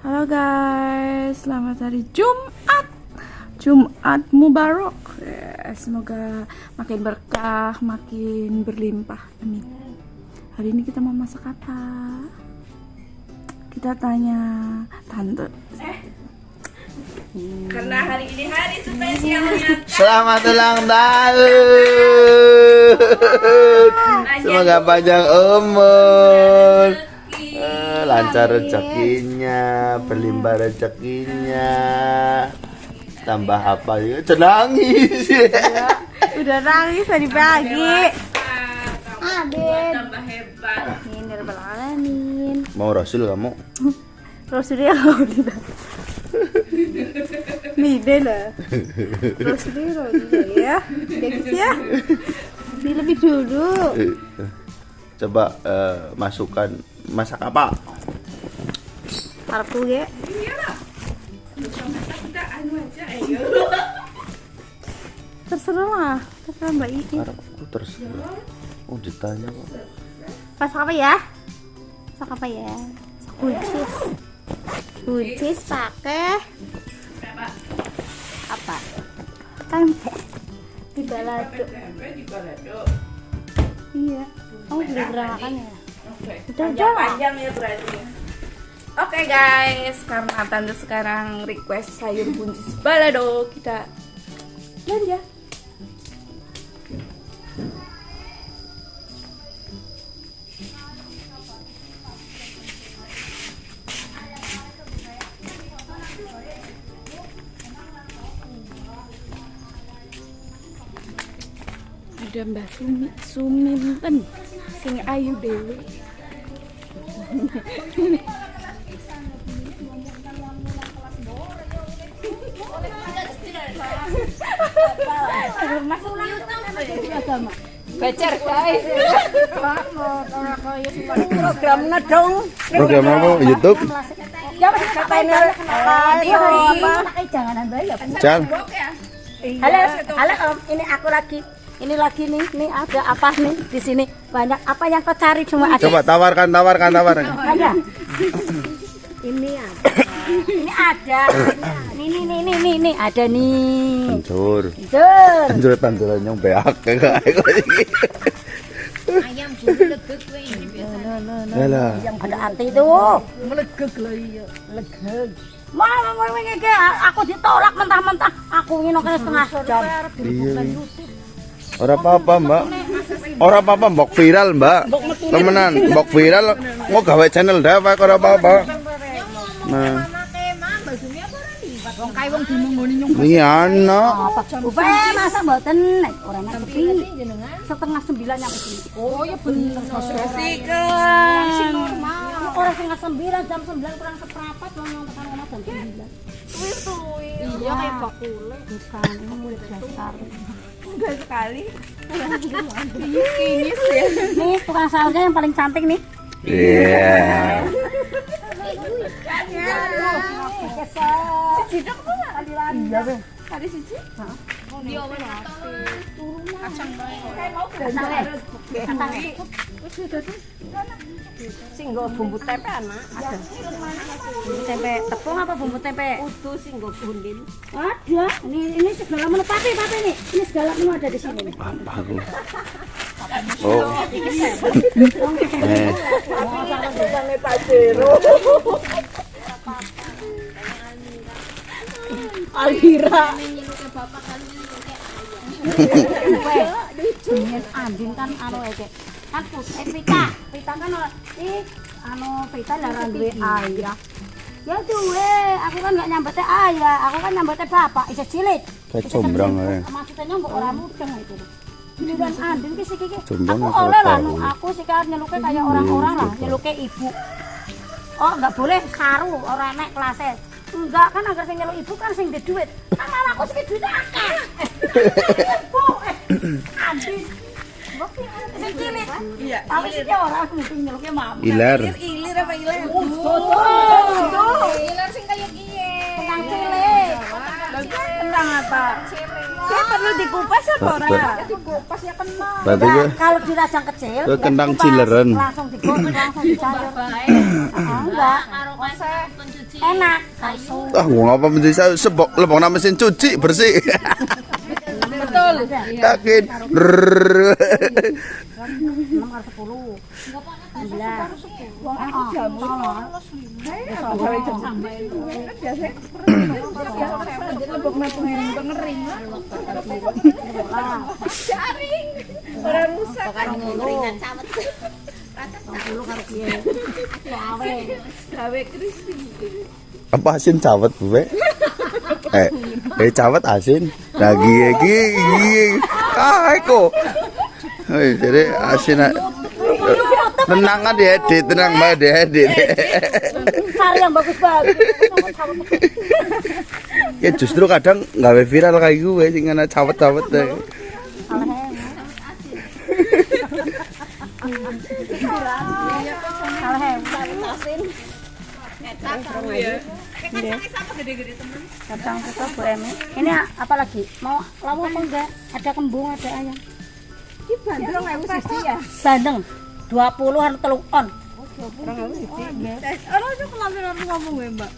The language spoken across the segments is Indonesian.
Halo guys, selamat hari Jumat. Jumat Mubarak. Ya, semoga makin berkah, makin berlimpah. Amin. Hari ini kita mau masak apa? Kita tanya tante. Karena hari ini hari spesialnya Selamat ulang tahun. Semoga panjang umur. Eh, lancar rezekinya, berlimpah rezekinya. Tambah apa ya? Cenangis. Udah nangis tadi pagi. Abin tambah hebat Ini Alamin. Mau Rasul kamu? Rasulullah Rasulullah. Mide lah. Rasulullah ya. Ya guys ya. Ini lebih dulu. Coba eh, masukkan masak apa? Ya. anu aja ayo Terserah lah. Terserah Mbak Ii. Harapku terus. Oh ditanya kok. Masak apa ya? Masak apa ya? Masak buncis. Buncis pakai apa? Tempe. Di balado. tempe di balado Iya. Kamu belum pernah makan ya? Udah, panjang panjang ya berarti Oke guys, karena tante sekarang request sayur buncis balado, kita belanja. Ada Mbak Sumi, Suminten, sing ayu dewe. Bacar guys. Program ngedong. Program apa? YouTube? Ya masih katain Iya? Jangan ya. Jal. Halo, halo Om. Ini aku lagi. Ini lagi nih, nih ada apa nih di sini? Banyak apa yang kau cari cuma ada. Coba tawarkan, tawarkan, tawarkan. Ada. Ini ada. Ini ada. Ini nih nih nih nih nih ada nih. Hancur. Hancur tanduran yang beak kayak ayam bulu legek kowe ini Yalah. Yang pada hati itu. Melegek loh iya. Ngeke aku ditolak mentah-mentah. Aku ngino kene setengah jam. Iya. Ora apa-apa, Mbak. Ora apa-apa, mbok viral, Mbak. Temenan, mbok viral mau gawe channel dah Pak, ora apa-apa. Nah, wong kae wong nyung ini ana. Mboten nek ora nek sepi. Setengah sembilan nyampe sini. oh ya bener setengah sembilan jam sembilan kurang seperempat kan rumah jam sembilan. iya kayak bakule Bukan, ini murid dasar. Enggak sekali. Kinyis ya. Tukang yang paling cantik nih. Iya. Iya, dia kacang Kayak mau belanja. Singgo bumbu tempe anak ada. Bumbu tempe tepung apa bumbu tempe? utuh sing nggo kundin Ada. Ini ini segala menu. Papi papi nih. Ini segala menu ada di sini. Nih. Apa aku? Oh. Eh, nyeluke bapak kan kan anu. Kan eh kan anu. Ya aku kan gak ayah, aku kan nyambete bapak, cilik. kayak combrang ae. Maksudnya mbok ora itu. Giliran Andin ki siki Aku oleh lah, aku sih kan nyeluke kayak orang-orang lah, nyeluke ibu. Oh, enggak boleh saru ora nek kelasnya. Enggak kan agar sing nyeluk ibu kan sing di duit. Kan malah aku sing duit akeh. Ibu, eh, Andin. Cilik. Iya. Tapi sih orang mesti mama. Ilar. Ilir apa ilar sing kaya kiye Yang cilik. Tentang apa? Dia perlu dikupas apa ora? Pas ya kena. Berarti Enggak, gue kalau di rajang kecil Ke ya kentang dikupas, cileren. langsung digoreng langsung dicayur Ah, enggak enak Ah, gua ngapa mencuci saya sebok lebok nama mesin cuci bersih. Betul. Yakin. Rrrr. enam kali sepuluh sembilan Wong aku jamu Lebok natu ngiring ke ngering. Ora rusak. Gawe crispy. Apa asin cawet gue? Eh, eh cawet asin. Lagi lagi Ah, kok. Hei, jadi asin. Tenang kan diedit, tenang mbak diedit. cari yang bagus-bagus ya justru kadang nggak viral kayak gue sih karena cawet-cawet deh. kacang itu Bu Emi ini apa lagi? Mau lawu apa enggak? Ada kembung ada ayam. Ewu siji ya. bandeng 20 harus telung on ngomong ya, Mbak.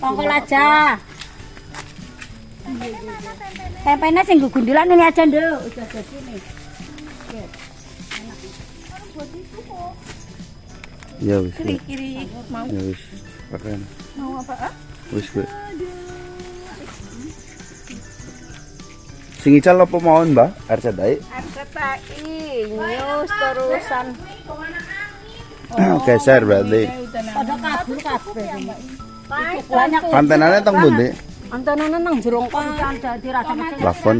apa aja. Tempenya sing gundulan ini aja, Nduk. Udah jadi nih. Ya wis. wis. Kiri mau Ya wis. Mau apa? ah? Wis gue. Sing ical apa mawon, Mbak? RCTI. RCTI news terusan. Geser berarti. Pada kabur kabeh. Banyak Antenanya teng pundi? antenanya nang jerong kan ada di rasa kecil. Plafon.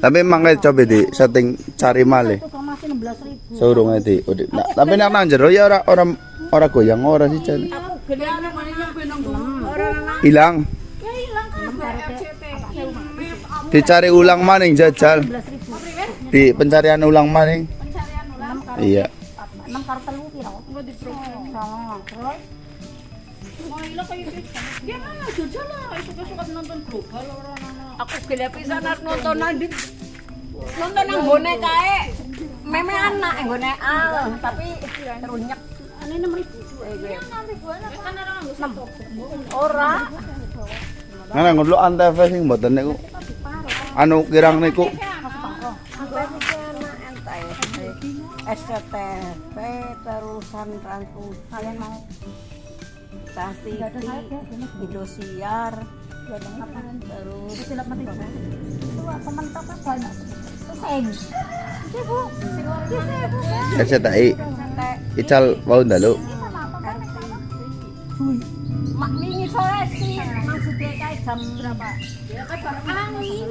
Tapi emang kayak coba di setting cari malih. Itu kok masih 16 ribu. Saurunge di. udah. Nah, tapi nek nang jero ya ora ora ora goyang ora sih Jan. Hilang. Dicari ulang maning jajal. 16 ribu. Di pencarian ulang maning. Iya. 6 karo telu piro? Enggak di Sama. Terus Aku gila pisan arep nonton nanti. Nonton nang gone kae. Meme anak yang gone al, tapi terunyek. ini 6 ribu. Ora. Ngene ngono antv sing mboten niku. Anu kirang niku SCTV terusan transport Kalian mau TV, Indosiar, terus silap mati. Itu teman tok kan banyak. RCTI. Ical mau ndalu. mak wingi sore sih maksudnya kayak jam berapa? Ya kan angin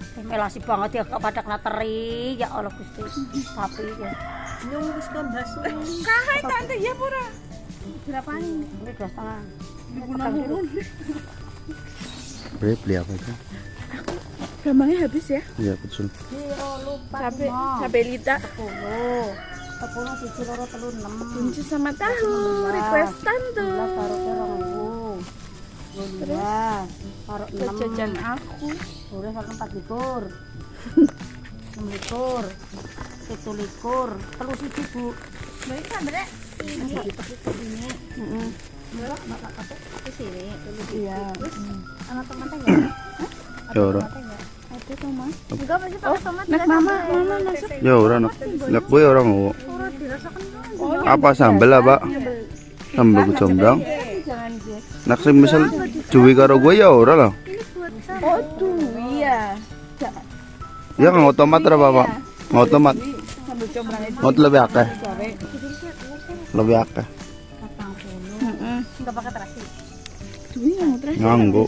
Melasi banget ya kepada kena teri ya Allah Gusti. Tapi ya. Nyunggus kan basu. Kahai tante ya pura. Berapa ini? Ini dua setengah. Beli beli apa aja? Gampangnya habis ya. Iya betul. Cabe, cabe lita. Sepuluh. Sepuluh siji loro telu enam. Kunci sama tahu. Requestan tuh. Taruh enam. Jajan aku. Boleh satu empat likur. Enam likur. Itu likur. Telu siji bu. Baik kan bre? Ini. Ini. Iya. Anak teman teh enggak? Ya ora. Ada tomat. Enggak pasti pakai tomat. Nak mama, mama masuk. Ya ora nak. Ora. Apa sambel apa? Sambel kecombrang. Sing misal duwe karo gue ya ora lah. Oh tuh iya. Ya nggak tomat ora apa? Nggak tomat. Sambil combrang itu. Ngot lebih akeh. Lebih akeh. Enggak pakai terasi. nganggo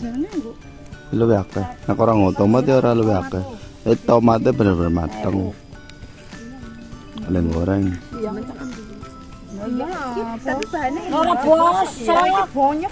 luwih akeh nek ora ngono tomat ya ora luwih akeh eh tomatnya bener-bener mateng Kalian goreng Tapi bahannya Ora bos, saya banyak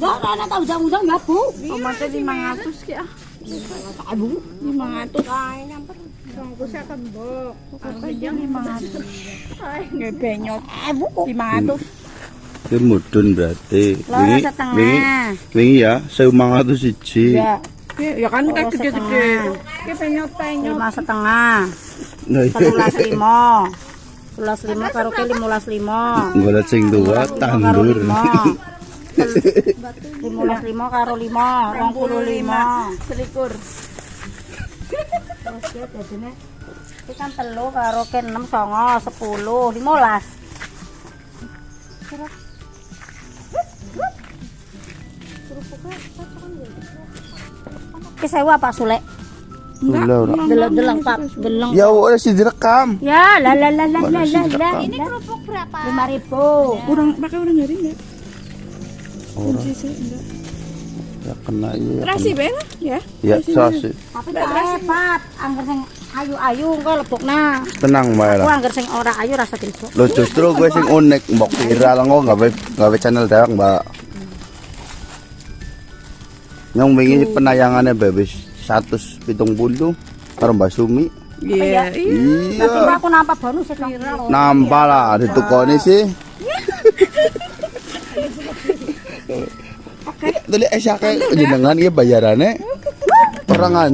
Lah ana tak undang-undang ya, Bu. Omate 500 ki nyamper. Ya kembok. Aku yang 500. Bu, mudun berarti. Wingi wingi ya 1500 siji. Ya. Ya kan oh, kayak gede-gede. Iki setengah. Nah, iya belas lima karo ke lima belas lima golek sing dua tandur lima belas lima karo lima rong puluh lima selikur terus ya ini kan telu karo ke enam songo sepuluh lima belas Kesewa Pak Sulek. Gula ora. Deleng-deleng Pak, deleng. ya wes direkam Ya, la la la la la la la. Ini kerupuk berapa? Lima ribu. Kurang pakai orang nyari enggak? ora Sisi enggak. ya kena iya ya Terasi ben ya. ya sasi Tapi gak hebat. Angger sing ayu-ayu engko lebokna. tenang bae Aku lah angger sing ora ayu rasa dilebok. lo justru gue sing unik mbok viral kok gawe gawe channel dewek mbak yang wingi penayangannya bebis 170 karo Mbak Sumi. Iya. Tapi iya. aku nampak bonus sih viral. nampak lah ditukoni sih. Oke, tadi eh siapa jenengan iya bayarannya. Perangan